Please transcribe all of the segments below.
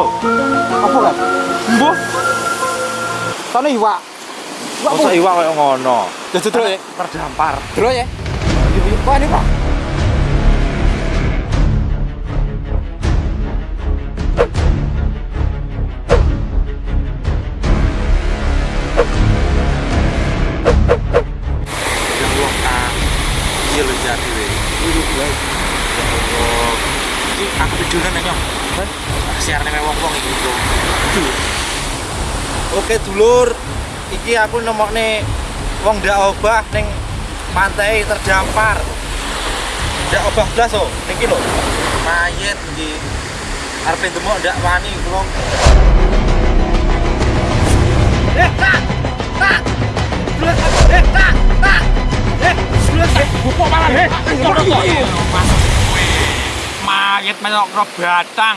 Lo? Apa kan? Mbuh. Sana iwak. Iwak iwak kayak ngono. Jadi terus ya. Terdampar. Terus ya. Wah ini pak. Iki aku videonan ya, Nyong. Siarane me wong-wong iki bro. Oke dulur, iki aku nemokne wong ndak obah ning pantai terdampar. Ndak obah blas oh, niki lho. Mayit iki. Arepe demok ndak wani, Bro. Eh, tak! Tak! Eh, tak! Tak! Eh, eh, bupok malah, eh. Masuk kowe. Mayit melok ro batang.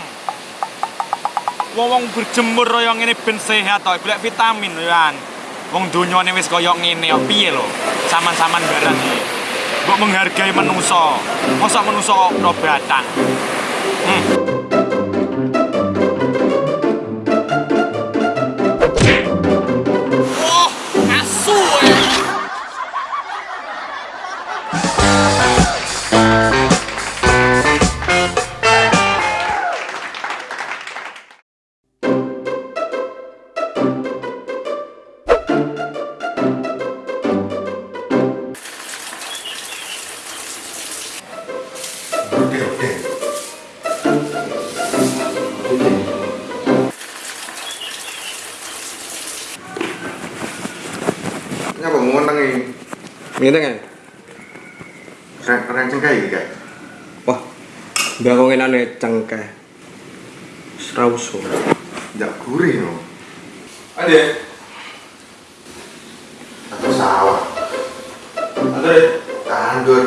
Wong-wong berjemur kaya ngene ben sehat to, golek vitamin kan. Wong donyane wis kaya ngene ya piye lho? Saman-saman barang iki. Mbok menghargai manusa. Mosok manusa kok ro batang. Hmm. Mau ngentengi? Ngene kan? Reng reng cengkai iki, Kak. Wah. Mbak kok ngenane cengkeh. Srauso. Jak gurih no. Ade, Atau sawah. ade. Tandur.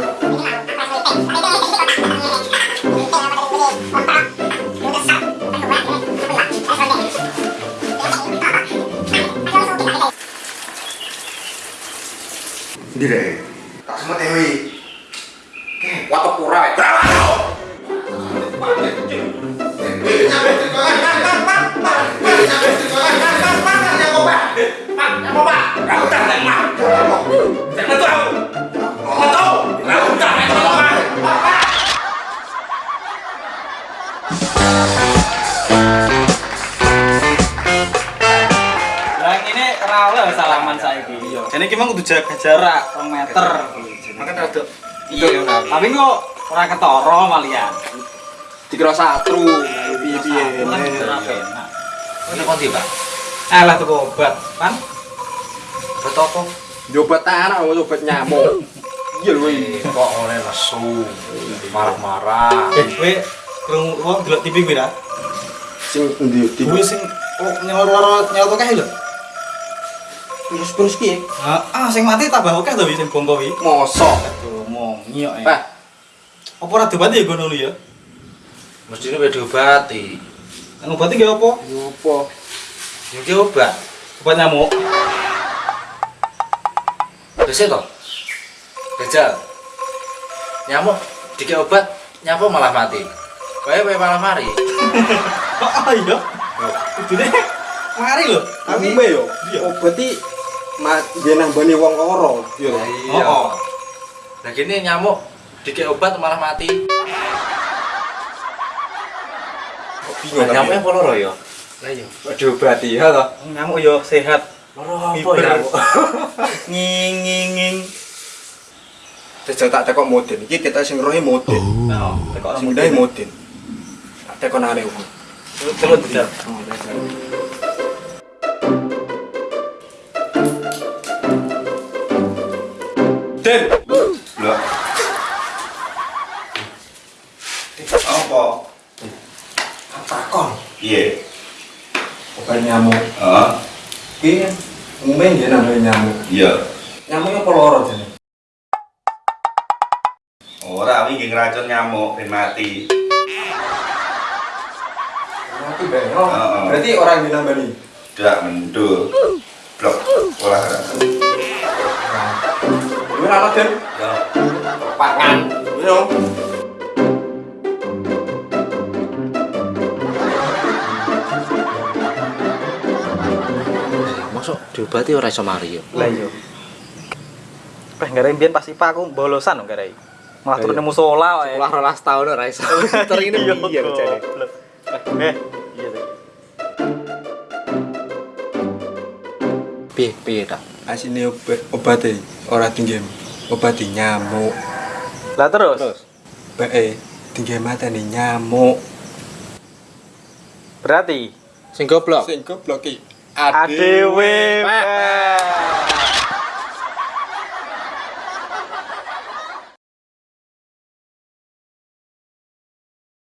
Ndi? Tak semut ewi. Watuk pura wae. Salaman saiki. Jadi iki mah kudu jaga jarak 2 meter. Makan rada Iya, tapi kok ora ketara malian. Dikira satru. Piye-piye. Ini konti, Pak. Alah tuku obat, kan? Betul apa? Nyobat tanah, nyobat nyamuk. Iya lho. Eh, kok oleh lesu. Marah-marah. Eh, kowe krungu wong delok TV kuwi ra? Sing endi? Di Kuwi sing nyawar-nyawar nyawa akeh lho. Terus-terus ki. Ah, ah, sing mati tambah akeh to sing bongko kuwi. Mosok. Aduh, mong nyok ya. Pak, Apa ora diobati ya ngono ya? Mesti ini diobati. Ngobati ge apa? Ngopo? Ini obat. Obat nyamuk. Bisa toh? Gajal. Nyamuk dikit obat, nyamuk malah mati. Kayak kayak malah mari. Ah iya. Kudune mari lho. Tapi yo. Iya. Obat iki dia nambani wong ora. Yo. Iya. Oh, oh. Nah gini nyamuk dikit obat malah mati. Bingung. Nyamuknya apa loro ya? Lah iya. diobati ya toh. Nyamuk yo sehat. Loro apa ya? Nging nging nging. Jajal tak tekok modin. Iki kita sing rohe modin. Nah, tekok Sing mudahe modin. Tak tekok nang aku. Terus tidak. Den. Lah, Apa? Takon. iya. Obat nyamuk. Heeh. Iki Umumnya dia namanya nyamuk. Iya. Nyamuknya apa loro jadi? Ora wingi ngracun nyamuk ben mati. Mati Heeh. berarti orang yang nambani. Dak mendul. Blok olahraga. Gimana anak Den? Ya. Pangan. Yo. Masuk diobati ora iso mari yo. Lah iya. Eh, gara mbiyen pas IPA aku bolosan kok gara Malah turune musola wae. Sekolah rolas tahun ora iso. Ini kok jane. Eh, Piye piye ta? Asine obat obate ora tinggi. Obati nyamuk. Lah terus? Terus Bae tinggi mata nih nyamuk. Berarti sing goblok. Sing goblok ki. Pak.